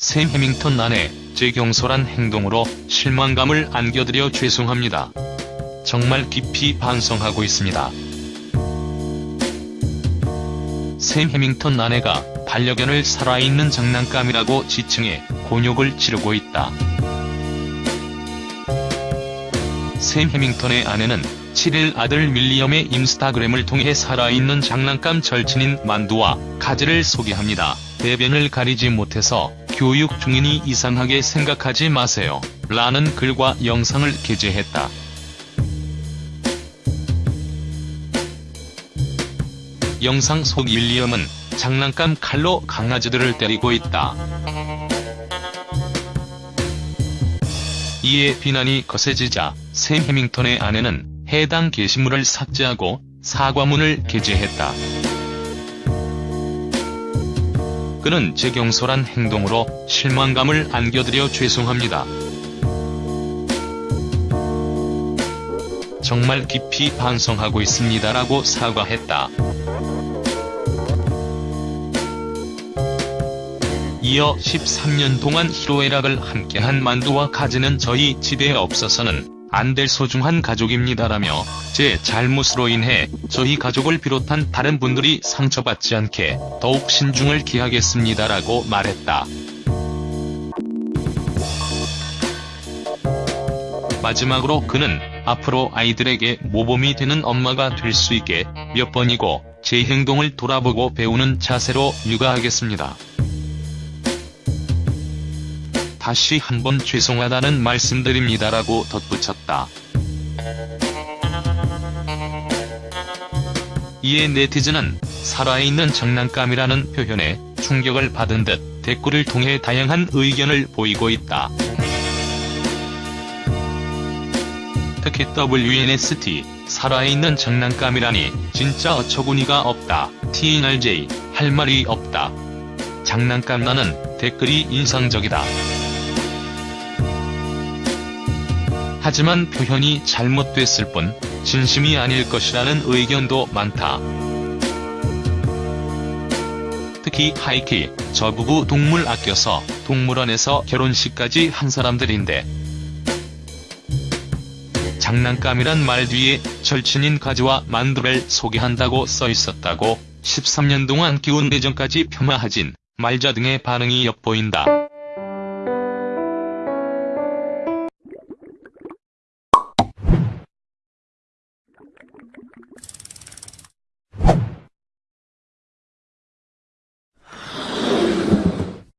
샘 해밍턴 아내 제 경솔한 행동으로 실망감을 안겨드려 죄송합니다. 정말 깊이 반성하고 있습니다. 샘 해밍턴 아내가 반려견을 살아있는 장난감이라고 지칭해 곤욕을 치르고 있다. 샘 해밍턴의 아내는 7일 아들 윌리엄의 인스타그램을 통해 살아있는 장난감 절친인 만두와 가지를 소개합니다. 대변을 가리지 못해서 교육 중이니 이상하게 생각하지 마세요. 라는 글과 영상을 게재했다. 영상 속 윌리엄은 장난감 칼로 강아지들을 때리고 있다. 이에 비난이 거세지자 샘 해밍턴의 아내는 해당 게시물을 삭제하고 사과문을 게재했다. 그는 제 경솔한 행동으로 실망감을 안겨드려 죄송합니다. 정말 깊이 반성하고 있습니다라고 사과했다. 이어 13년 동안 희로애락을 함께한 만두와 가지는 저희 집에 없어서는 안 될 소중한 가족입니다라며 제 잘못으로 인해 저희 가족을 비롯한 다른 분들이 상처받지 않게 더욱 신중을 기하겠습니다라고 말했다. 마지막으로 그는 앞으로 아이들에게 모범이 되는 엄마가 될 수 있게 몇 번이고 제 행동을 돌아보고 배우는 자세로 육아하겠습니다. 다시 한번 죄송하다는 말씀드립니다라고 덧붙였다. 이에 네티즌은 살아있는 장난감이라는 표현에 충격을 받은 듯 댓글을 통해 다양한 의견을 보이고 있다. 특히 WNST, 살아있는 장난감이라니 진짜 어처구니가 없다. TNRJ, 할 말이 없다. 장난감 나는 댓글이 인상적이다. 하지만 표현이 잘못됐을 뿐 진심이 아닐 것이라는 의견도 많다. 특히 하이키, 저 부부 동물 아껴서 동물원에서 결혼식까지 한 사람들인데 장난감이란 말 뒤에 절친인 가지와 만두를 소개한다고 써있었다고 13년 동안 기운 내정까지 폄하하진 말자 등의 반응이 엿보인다.